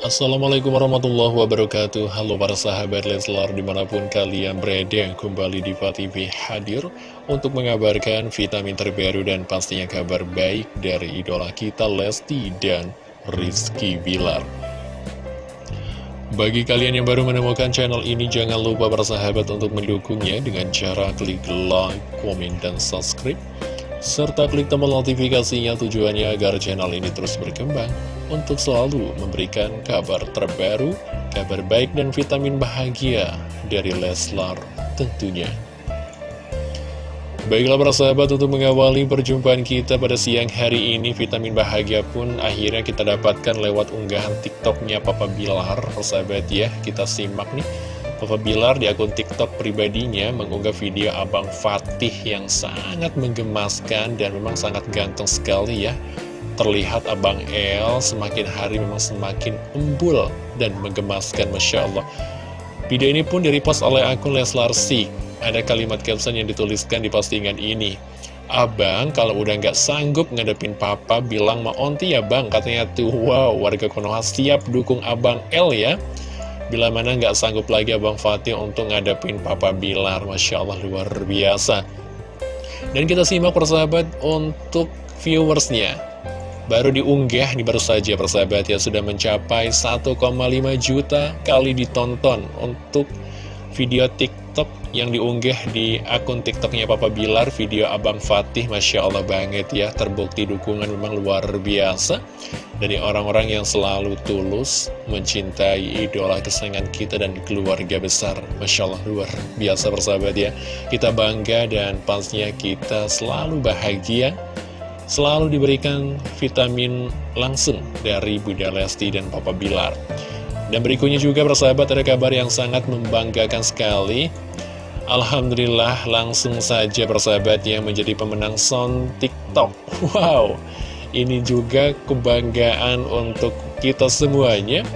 Assalamualaikum warahmatullahi wabarakatuh. Halo para sahabat Leslar di mana pun kalian berada Kembali di TV hadir untuk mengabarkan vitamin terbaru dan pastinya kabar baik dari idola kita Lesti dan Rizky Bilar. Bagi kalian yang baru menemukan channel ini jangan lupa para sahabat untuk mendukungnya dengan cara klik like, komen, dan subscribe serta klik tombol notifikasinya tujuannya agar channel ini terus berkembang untuk selalu memberikan kabar terbaru, kabar baik dan vitamin bahagia dari Leslar tentunya. Baiklah para sahabat untuk mengawali perjumpaan kita pada siang hari ini Vitamin bahagia pun akhirnya kita dapatkan lewat unggahan tiktoknya Papa Bilar Sahabat ya, kita simak nih Papa Bilar di akun TikTok pribadinya mengunggah video Abang Fatih yang sangat menggemaskan dan memang sangat ganteng sekali ya. Terlihat Abang El semakin hari memang semakin embul dan menggemaskan Masya Allah. Video ini pun direpost oleh akun Leslar Sik. Ada kalimat caption yang dituliskan di postingan ini. Abang kalau udah nggak sanggup ngadepin papa bilang mau onti ya bang katanya tuh wow warga Konoha siap dukung abang El ya Bila mana nggak sanggup lagi Abang Fatih untuk ngadepin Papa Bilar. Masya Allah luar biasa. Dan kita simak persahabat untuk viewersnya. Baru diunggah, ini baru saja persahabat ya Sudah mencapai 1,5 juta kali ditonton Untuk video TikTok yang diunggah di akun TikToknya Papa Bilar, video Abang Fatih, Masya Allah banget ya, terbukti dukungan memang luar biasa dari orang-orang yang selalu tulus mencintai idola kesayangan kita dan keluarga besar. Masya Allah luar biasa bersahabat ya, kita bangga dan pastinya kita selalu bahagia, selalu diberikan vitamin langsung dari Bunda Lesti dan Papa Bilar. Dan berikutnya juga persahabat ada kabar yang sangat membanggakan sekali. Alhamdulillah langsung saja persahabat yang menjadi pemenang sound TikTok. Wow, ini juga kebanggaan untuk kita semuanya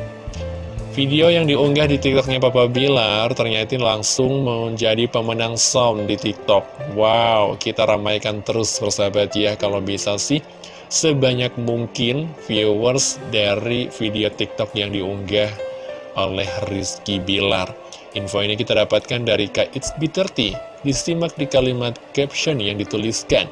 Video yang diunggah di TikToknya Papa Bilar ternyata langsung menjadi pemenang sound di TikTok Wow, kita ramaikan terus persahabat ya kalau bisa sih sebanyak mungkin viewers dari video TikTok yang diunggah oleh Rizky Bilar. Info ini kita dapatkan dari Kak It's B30, disimak di kalimat caption yang dituliskan.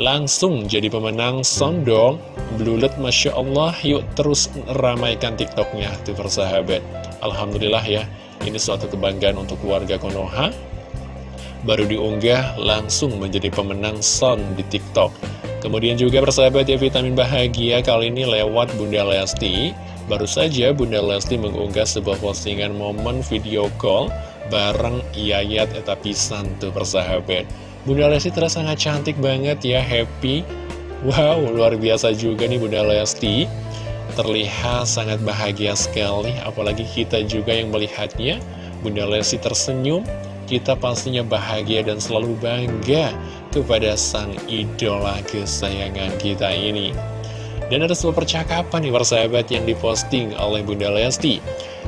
Langsung jadi pemenang sondong, blulet Masya Allah, yuk terus ramaikan TikToknya, tuh persahabat. Alhamdulillah ya, ini suatu kebanggaan untuk keluarga Konoha. Baru diunggah, langsung menjadi pemenang sound di TikTok. Kemudian juga persahabat ya vitamin bahagia kali ini lewat Bunda Lesti Baru saja Bunda Lesti mengunggah sebuah postingan momen video call bareng Yayat Eta Pisan tuh persahabat. Bunda Lesti terasa sangat cantik banget ya, happy. Wow, luar biasa juga nih Bunda Lesti. Terlihat sangat bahagia sekali, apalagi kita juga yang melihatnya. Bunda Lesti tersenyum, kita pastinya bahagia dan selalu bangga kepada sang idola kesayangan kita ini. Dan ada sebuah percakapan nih persahabat yang diposting oleh Bunda Lesti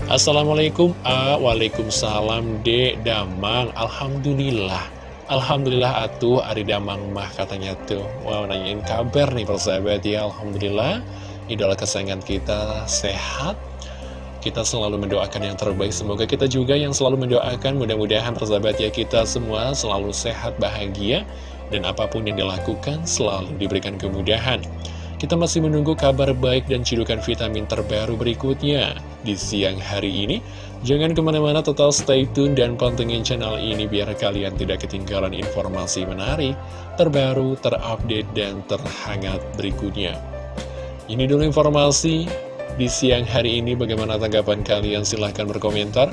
Assalamualaikum A Waalaikumsalam D Damang Alhamdulillah Alhamdulillah atuh Ari Damang mah katanya tuh. Wow nanyain kabar nih persahabat ya Alhamdulillah. Idola kesayangan kita sehat. Kita selalu mendoakan yang terbaik. Semoga kita juga yang selalu mendoakan. Mudah-mudahan persahabat ya kita semua selalu sehat, bahagia. Dan apa pun yang dilakukan selalu diberikan kemudahan kita masih menunggu kabar baik dan cidukan vitamin terbaru berikutnya di siang hari ini. Jangan ke mana-mana total stay tune dan pantengin channel ini biar kalian tidak ketinggalan informasi menarik, terbaru, terupdate, dan terhangat berikutnya. Ini dulu informasi di siang hari ini. Bagaimana tanggapan kalian? Silahkan berkomentar.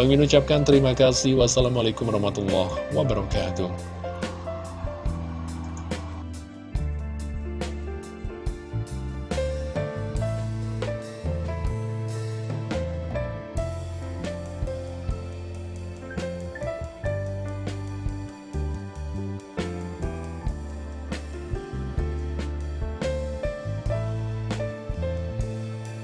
Bang ucapkan terima kasih. Wassalamualaikum warahmatullahi wabarakatuh.